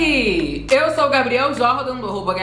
Hey! Sou o Gabriel Jordan do arroba.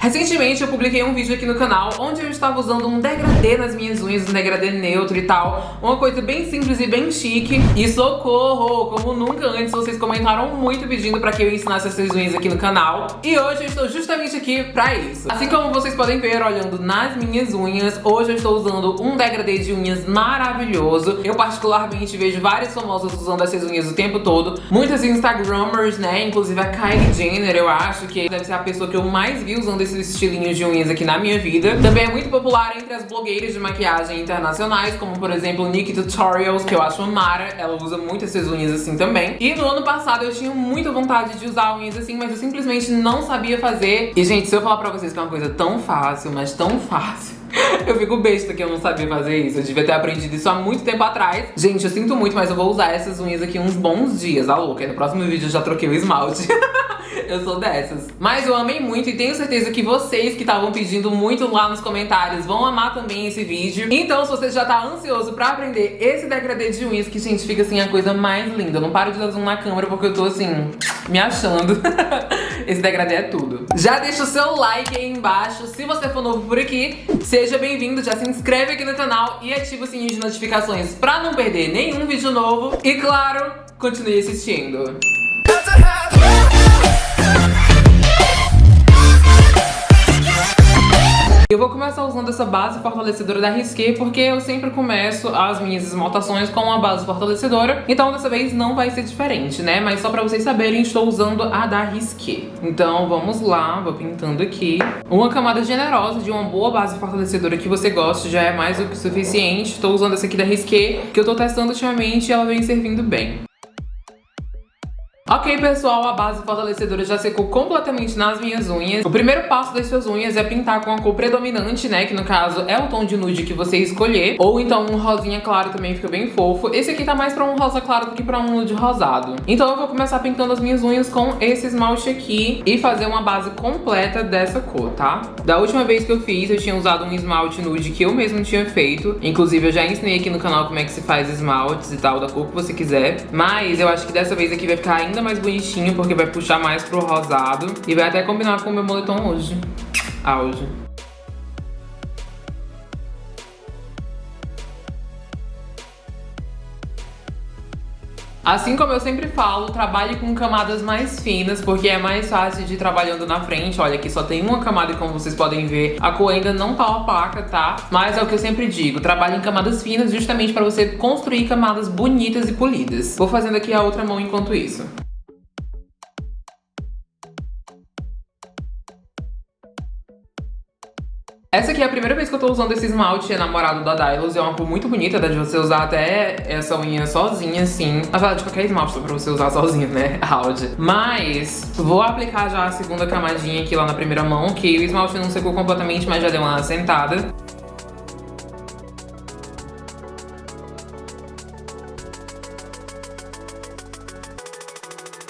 Recentemente eu publiquei um vídeo aqui no canal onde eu estava usando um degradê nas minhas unhas, um degradê neutro e tal. Uma coisa bem simples e bem chique. E socorro! Como nunca antes, vocês comentaram muito pedindo pra que eu ensinasse essas unhas aqui no canal. E hoje eu estou justamente aqui pra isso. Assim como vocês podem ver olhando nas minhas unhas, hoje eu estou usando um degradê de unhas maravilhoso. Eu particularmente vejo várias famosas usando essas unhas o tempo todo. Muitas Instagrammers, né? Inclusive a Kylie Jenner, eu acho que deve ser a pessoa que eu mais vi usando esses estilinhos de unhas aqui na minha vida. Também é muito popular entre as blogueiras de maquiagem internacionais, como por exemplo Nikki Tutorials, que eu acho mara. Ela usa muito essas unhas assim também. E no ano passado eu tinha muita vontade de usar unhas assim, mas eu simplesmente não sabia fazer. E gente, se eu falar pra vocês que é uma coisa tão fácil, mas tão fácil, eu fico besta que eu não sabia fazer isso. Eu devia ter aprendido isso há muito tempo atrás. Gente, eu sinto muito, mas eu vou usar essas unhas aqui uns bons dias, a louca. no próximo vídeo eu já troquei o esmalte. eu sou dessas. Mas eu amei muito e tenho certeza que vocês que estavam pedindo muito lá nos comentários vão amar também esse vídeo. Então, se você já tá ansioso pra aprender esse degradê de unhas, que, gente, fica assim a coisa mais linda. Eu não paro de dar zoom na câmera porque eu tô assim, me achando. esse degradê é tudo. Já deixa o seu like aí embaixo. Se você for novo por aqui, seja bem-vindo. Já se inscreve aqui no canal e ativa o sininho de notificações pra não perder nenhum vídeo novo. E claro, continue assistindo. Eu vou começar usando essa base fortalecedora da Risqué porque eu sempre começo as minhas esmaltações com uma base fortalecedora. Então dessa vez não vai ser diferente, né? Mas só pra vocês saberem, estou usando a da Risqué. Então vamos lá, vou pintando aqui. Uma camada generosa de uma boa base fortalecedora que você goste já é mais do que suficiente. Estou usando essa aqui da Risqué, que eu tô testando ultimamente e ela vem servindo bem. Ok, pessoal, a base fortalecedora já secou completamente nas minhas unhas. O primeiro passo das suas unhas é pintar com a cor predominante, né? Que no caso é o tom de nude que você escolher. Ou então um rosinha claro também fica bem fofo. Esse aqui tá mais pra um rosa claro do que pra um nude rosado. Então eu vou começar pintando as minhas unhas com esse esmalte aqui e fazer uma base completa dessa cor, tá? Da última vez que eu fiz, eu tinha usado um esmalte nude que eu mesmo tinha feito. Inclusive, eu já ensinei aqui no canal como é que se faz esmaltes e tal, da cor que você quiser. Mas eu acho que dessa vez aqui vai ficar ainda mais bonitinho, porque vai puxar mais pro rosado. E vai até combinar com o meu moletom hoje. Auge. Assim como eu sempre falo, trabalhe com camadas mais finas, porque é mais fácil de ir trabalhando na frente. Olha, aqui só tem uma camada e como vocês podem ver, a cor ainda não tá opaca, tá? Mas é o que eu sempre digo, trabalhe em camadas finas justamente para você construir camadas bonitas e polidas. Vou fazendo aqui a outra mão enquanto isso. Essa aqui é a primeira vez que eu tô usando esse esmalte enamorado da Dylos. É uma cor muito bonita, dá de você usar até essa unha sozinha, assim. Na verdade, qualquer esmalte pra você usar sozinho, né? Auge. Mas vou aplicar já a segunda camadinha aqui lá na primeira mão, que o esmalte não secou completamente, mas já deu uma assentada.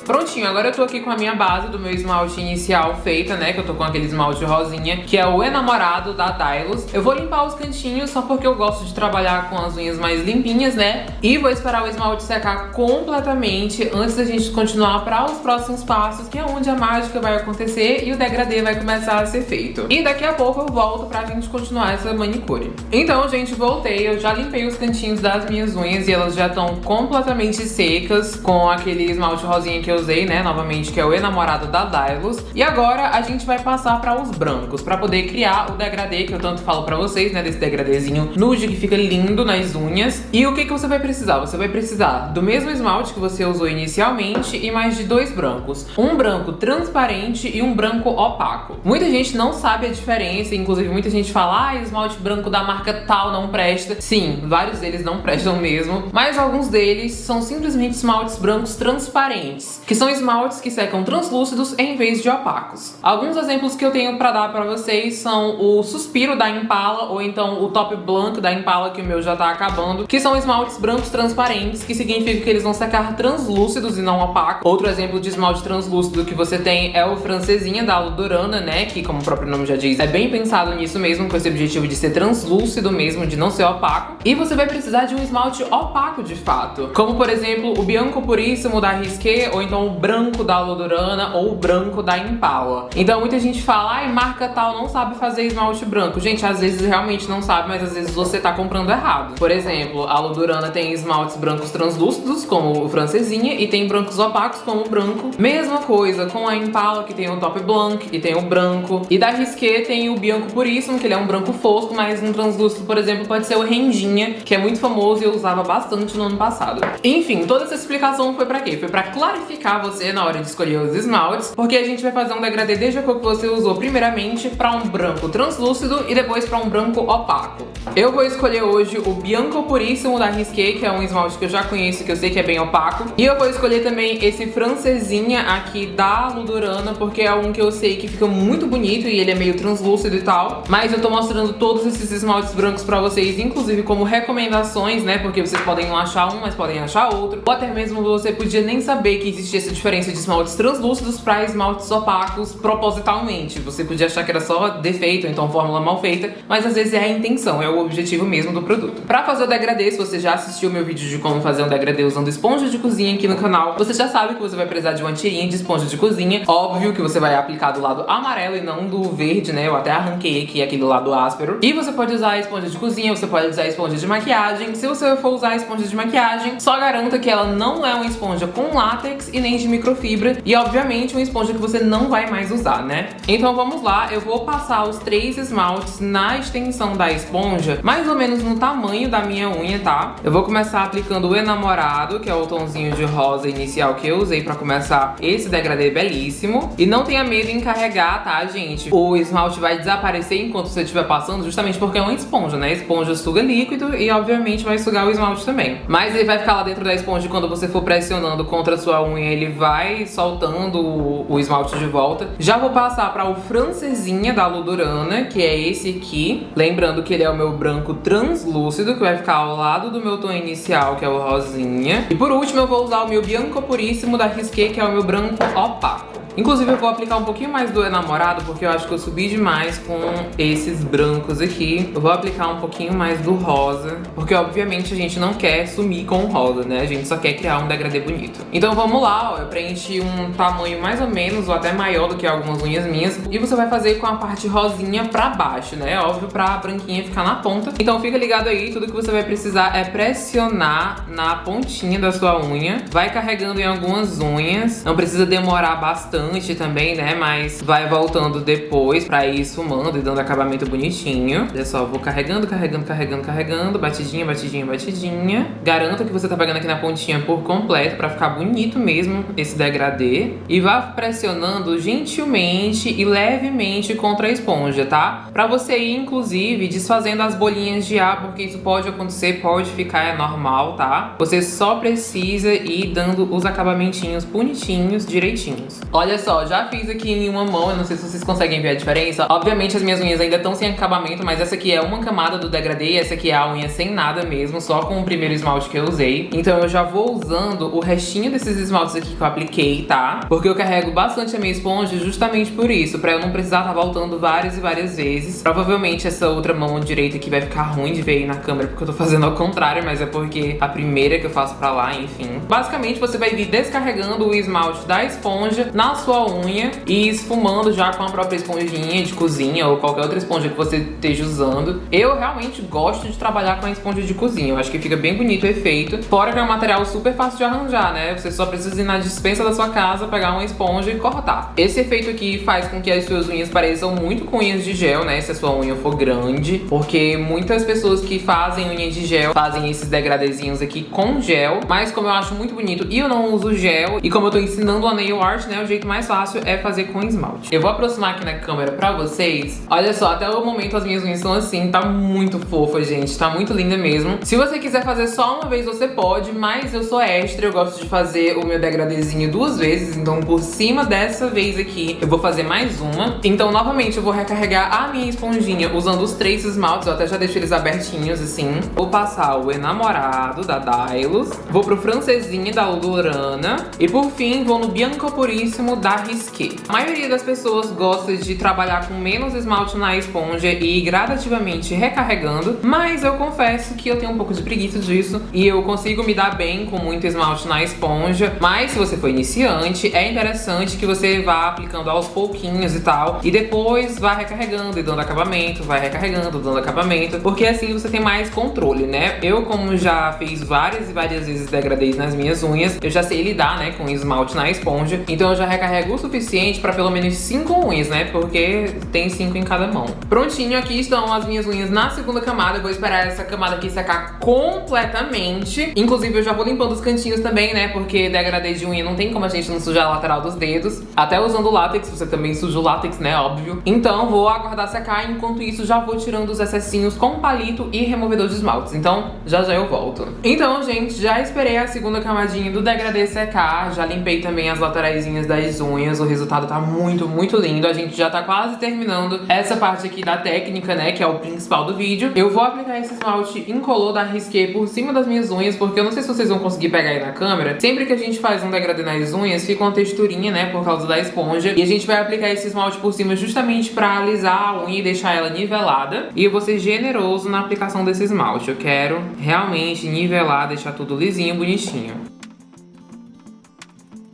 Prontinho, agora eu tô aqui com a minha base do meu esmalte inicial feita, né? Que eu tô com aquele esmalte rosinha, que é o enamorado da Dylos. Eu vou limpar os cantinhos só porque eu gosto de trabalhar com as unhas mais limpinhas, né? E vou esperar o esmalte secar completamente antes da gente continuar para os próximos passos, que é onde a mágica vai acontecer e o degradê vai começar a ser feito. E daqui a pouco eu volto pra gente continuar essa manicure. Então, gente, voltei. Eu já limpei os cantinhos das minhas unhas e elas já estão completamente secas com aquele esmalte rosinha que eu usei, né, novamente, que é o enamorado da Dylos. E agora a gente vai passar para os brancos, para poder criar o degradê que eu tanto falo para vocês, né, desse degradêzinho nude que fica lindo nas unhas. E o que, que você vai precisar? Você vai precisar do mesmo esmalte que você usou inicialmente e mais de dois brancos. Um branco transparente e um branco opaco. Muita gente não sabe a diferença, inclusive muita gente fala, ah, esmalte branco da marca tal não presta. Sim, vários deles não prestam mesmo, mas alguns deles são simplesmente esmaltes brancos transparentes que são esmaltes que secam translúcidos em vez de opacos. Alguns exemplos que eu tenho pra dar pra vocês são o Suspiro da Impala, ou então o Top Blanc da Impala, que o meu já tá acabando, que são esmaltes brancos transparentes, que significa que eles vão secar translúcidos e não opacos. Outro exemplo de esmalte translúcido que você tem é o Francesinha da Ludorana, né, que como o próprio nome já diz, é bem pensado nisso mesmo, com esse objetivo de ser translúcido mesmo, de não ser opaco. E você vai precisar de um esmalte opaco de fato, como por exemplo o Bianco Puríssimo da Risqué, ou então o branco da Lodurana ou o branco da Impala. Então muita gente fala, ai, marca tal não sabe fazer esmalte branco. Gente, às vezes realmente não sabe, mas às vezes você tá comprando errado. Por exemplo, a Lodurana tem esmaltes brancos translúcidos, como o francesinha, e tem brancos opacos, como o branco. Mesma coisa com a Impala, que tem o Top Blanc, e tem o branco. E da Risqué tem o Bianco Puríssimo, que ele é um branco fosco, mas um translúcido, por exemplo, pode ser o Rendinha, que é muito famoso e eu usava bastante no ano passado. Enfim, toda essa explicação foi pra quê? Foi pra clarificar você na hora de escolher os esmaltes, porque a gente vai fazer um degradê desde a cor que você usou primeiramente pra um branco translúcido e depois pra um branco opaco. Eu vou escolher hoje o Bianco Puríssimo da Risqué, que é um esmalte que eu já conheço, que eu sei que é bem opaco. E eu vou escolher também esse francesinha aqui da Ludurana, porque é um que eu sei que fica muito bonito e ele é meio translúcido e tal. Mas eu tô mostrando todos esses esmaltes brancos pra vocês, inclusive como recomendações, né? Porque vocês podem não achar um, mas podem achar outro. Ou até mesmo você podia nem saber que existia essa diferença de esmaltes translúcidos pra esmaltes opacos propositalmente. Você podia achar que era só defeito, então fórmula mal feita, mas às vezes é a intenção, é o objetivo mesmo do produto. Pra fazer o degradê, se você já assistiu meu vídeo de como fazer um degradê usando esponja de cozinha aqui no canal, você já sabe que você vai precisar de uma tirinha de esponja de cozinha. Óbvio que você vai aplicar do lado amarelo e não do verde, né? Eu até arranquei aqui aquele lado áspero. E você pode usar a esponja de cozinha, você pode usar a esponja de maquiagem. Se você for usar a esponja de maquiagem, só garanta que ela não é uma esponja com látex e nem de microfibra. E obviamente uma esponja que você não vai mais usar, né? Então vamos lá, eu vou passar os três esmaltes na extensão da esponja, mais ou menos no tamanho da minha unha, tá? Eu vou começar aplicando o enamorado, que é o tomzinho de rosa inicial que eu usei pra começar esse degradê belíssimo. E não tenha medo em carregar, tá, gente? O esmalte vai desaparecer enquanto você estiver passando, justamente porque é uma esponja, né? A esponja suga líquido e, obviamente, vai sugar o esmalte também. Mas ele vai ficar lá dentro da esponja quando você for pressionando contra a sua unha, ele vai soltando o, o esmalte de volta. Já vou passar para o francesinha da Ludurana, que é esse aqui. Lembrando que ele é o meu branco translúcido, que vai ficar ao lado do meu tom inicial, que é o rosinha. E por último, eu vou usar o meu Bianco Puríssimo da Risqué, que é o meu branco opaco. Inclusive eu vou aplicar um pouquinho mais do enamorado, porque eu acho que eu subi demais com esses brancos aqui. Eu vou aplicar um pouquinho mais do rosa, porque obviamente a gente não quer sumir com o rosa, né? A gente só quer criar um degradê bonito. Então vamos lá, ó. Eu preenchi um tamanho mais ou menos, ou até maior do que algumas unhas minhas. E você vai fazer com a parte rosinha pra baixo, né? Óbvio, pra branquinha ficar na ponta. Então fica ligado aí, tudo que você vai precisar é pressionar na pontinha da sua unha. Vai carregando em algumas unhas. Não precisa demorar bastante bastante também, né? Mas vai voltando depois pra ir esfumando e dando acabamento bonitinho. Olha só, vou carregando, carregando, carregando, carregando. Batidinha, batidinha, batidinha. Garanto que você tá pegando aqui na pontinha por completo pra ficar bonito mesmo esse degradê. E vá pressionando gentilmente e levemente contra a esponja, tá? Pra você ir, inclusive, desfazendo as bolinhas de ar, porque isso pode acontecer, pode ficar, é normal, tá? Você só precisa ir dando os acabamentinhos bonitinhos, direitinhos. Olha Olha só, já fiz aqui em uma mão, eu não sei se vocês conseguem ver a diferença. Obviamente as minhas unhas ainda estão sem acabamento, mas essa aqui é uma camada do degradê, essa aqui é a unha sem nada mesmo, só com o primeiro esmalte que eu usei. Então eu já vou usando o restinho desses esmaltes aqui que eu apliquei, tá? Porque eu carrego bastante a minha esponja justamente por isso, pra eu não precisar estar tá voltando várias e várias vezes. Provavelmente essa outra mão direita aqui vai ficar ruim de ver aí na câmera, porque eu tô fazendo ao contrário, mas é porque a primeira que eu faço pra lá, enfim. Basicamente você vai vir descarregando o esmalte da esponja na sua unha e esfumando já com a própria esponjinha de cozinha ou qualquer outra esponja que você esteja usando. Eu realmente gosto de trabalhar com a esponja de cozinha, eu acho que fica bem bonito o efeito. Fora que é um material super fácil de arranjar, né? Você só precisa ir na dispensa da sua casa, pegar uma esponja e cortar. Esse efeito aqui faz com que as suas unhas pareçam muito com unhas de gel, né? Se a sua unha for grande, porque muitas pessoas que fazem unha de gel fazem esses degradezinhos aqui com gel, mas como eu acho muito bonito e eu não uso gel, e como eu tô ensinando a nail art, né? O jeito mais fácil é fazer com esmalte. Eu vou aproximar aqui na câmera pra vocês. Olha só, até o momento as minhas unhas estão assim, tá muito fofa, gente. Tá muito linda mesmo. Se você quiser fazer só uma vez, você pode, mas eu sou extra, eu gosto de fazer o meu degradezinho duas vezes. Então, por cima dessa vez aqui, eu vou fazer mais uma. Então, novamente, eu vou recarregar a minha esponjinha usando os três esmaltes. Eu até já deixo eles abertinhos, assim. Vou passar o enamorado da Dylos. Vou pro francesinho da Ludurana. E por fim, vou no Bianco Puríssimo da Risqué. A maioria das pessoas gosta de trabalhar com menos esmalte na esponja e gradativamente recarregando, mas eu confesso que eu tenho um pouco de preguiça disso e eu consigo me dar bem com muito esmalte na esponja, mas se você for iniciante, é interessante que você vá aplicando aos pouquinhos e tal, e depois vá recarregando e dando acabamento, vai recarregando, dando acabamento, porque assim você tem mais controle, né? Eu, como já fiz várias e várias vezes degradês nas minhas unhas, eu já sei lidar, né, com esmalte na esponja, então eu já recarrego o suficiente pra pelo menos 5 unhas, né, porque tem 5 em cada mão. Prontinho, aqui estão as minhas unhas na segunda camada, eu vou esperar essa camada aqui secar completamente. Inclusive, eu já vou limpando os cantinhos também, né, porque degradê de unha não tem como a gente não sujar a lateral dos dedos. Até usando látex, você também suja o látex, né, óbvio. Então, vou aguardar secar, enquanto isso já vou tirando os excessinhos com palito e removedor de esmaltes. Então, já já eu volto. Então, gente, já esperei a segunda camadinha do degradê secar, já limpei também as lateraisinhas das unhas, o resultado tá muito, muito lindo. A gente já tá quase terminando essa parte aqui da técnica, né, que é o principal do vídeo. Eu vou aplicar esse esmalte incolor da Risqué por cima das minhas unhas, porque eu não sei se vocês vão conseguir pegar aí na câmera. Sempre que a gente faz um degradê nas unhas, fica uma texturinha, né, por causa da esponja. E a gente vai aplicar esse esmalte por cima justamente pra alisar a unha e deixar ela nivelada. E eu vou ser generoso na aplicação desse esmalte. Eu quero realmente nivelar, deixar tudo lisinho, bonitinho.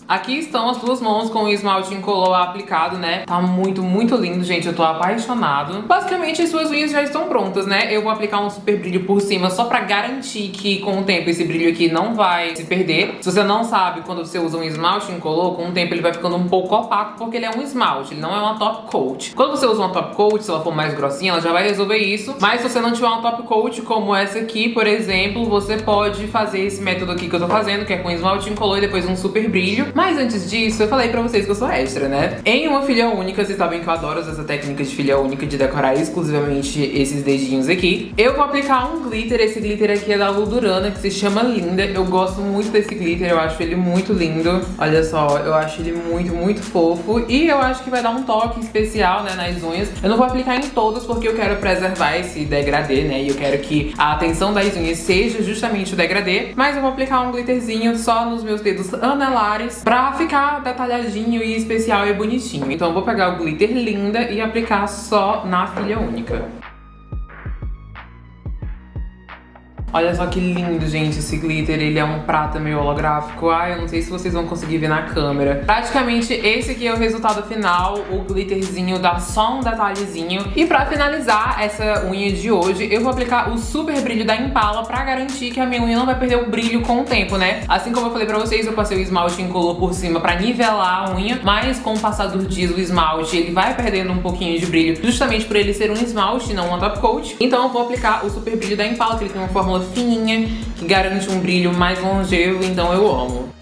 Aqui estão as duas mãos com o esmalte incolor aplicado, né? Tá muito, muito lindo, gente. Eu tô apaixonado. Basicamente, as suas unhas já estão prontas, né? Eu vou aplicar um super brilho por cima só pra garantir que com o tempo esse brilho aqui não vai se perder. Se você não sabe, quando você usa um esmalte incolor, com o tempo ele vai ficando um pouco opaco porque ele é um esmalte, ele não é uma top coat. Quando você usa uma top coat, se ela for mais grossinha, ela já vai resolver isso. Mas se você não tiver uma top coat como essa aqui, por exemplo, você pode fazer esse método aqui que eu tô fazendo, que é com esmalte incolor e depois um super brilho. Mas antes disso, eu falei pra vocês que eu sou extra, né? Em uma filha única, vocês sabem que eu adoro essa técnica de filha única de decorar exclusivamente esses dedinhos aqui. Eu vou aplicar um glitter, esse glitter aqui é da Ludurana, que se chama Linda. Eu gosto muito desse glitter, eu acho ele muito lindo. Olha só, eu acho ele muito, muito fofo. E eu acho que vai dar um toque especial, né, nas unhas. Eu não vou aplicar em todas porque eu quero preservar esse degradê, né? E eu quero que a atenção das unhas seja justamente o degradê. Mas eu vou aplicar um glitterzinho só nos meus dedos anelares pra ficar detalhadinho e especial e bonitinho. Então eu vou pegar o glitter linda e aplicar só na filha única. Olha só que lindo, gente, esse glitter. Ele é um prata meio holográfico. Ai, eu não sei se vocês vão conseguir ver na câmera. Praticamente esse aqui é o resultado final. O glitterzinho dá só um detalhezinho. E pra finalizar essa unha de hoje, eu vou aplicar o super brilho da Impala pra garantir que a minha unha não vai perder o brilho com o tempo, né? Assim como eu falei pra vocês, eu passei o esmalte incolor por cima pra nivelar a unha. Mas com o passar dos dias, o esmalte, ele vai perdendo um pouquinho de brilho. Justamente por ele ser um esmalte, não uma top coat. Então eu vou aplicar o super brilho da Impala, que ele tem uma fórmula fininha, que garante um brilho mais longevo, então eu amo.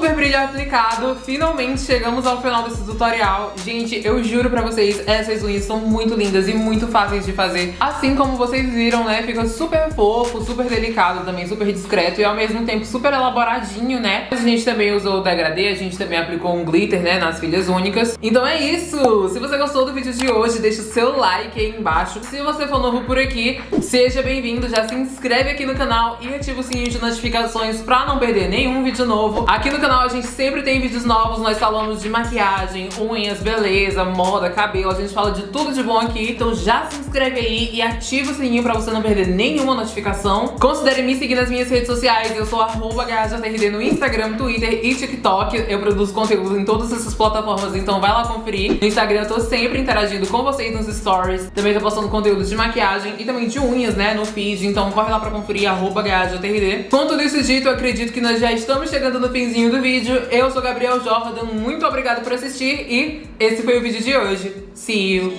Super brilho aplicado, finalmente chegamos ao final desse tutorial. Gente, eu juro pra vocês, essas unhas são muito lindas e muito fáceis de fazer. Assim como vocês viram, né, fica super fofo, super delicado também, super discreto e ao mesmo tempo super elaboradinho, né? A gente também usou o degradê, a gente também aplicou um glitter, né, nas filhas únicas. Então é isso! Se você gostou do vídeo de hoje, deixa o seu like aí embaixo. Se você for novo por aqui, seja bem-vindo, já se inscreve aqui no canal e ativa o sininho de notificações pra não perder nenhum vídeo novo. Aqui no canal a gente sempre tem vídeos novos, nós falamos de maquiagem, unhas, beleza, moda, cabelo, a gente fala de tudo de bom aqui. Então já se inscreve aí e ativa o sininho pra você não perder nenhuma notificação. Considere me seguir nas minhas redes sociais, eu sou arroba no Instagram, Twitter e TikTok. Eu produzo conteúdo em todas essas plataformas, então vai lá conferir. No Instagram eu tô sempre interagindo com vocês nos stories. Também tô postando conteúdos de maquiagem e também de unhas, né, no feed. Então corre lá pra conferir, arroba Com tudo isso dito, eu acredito que nós já estamos chegando no finzinho do vídeo. Eu sou Gabriel Jordan, muito obrigada por assistir e esse foi o vídeo de hoje. See you!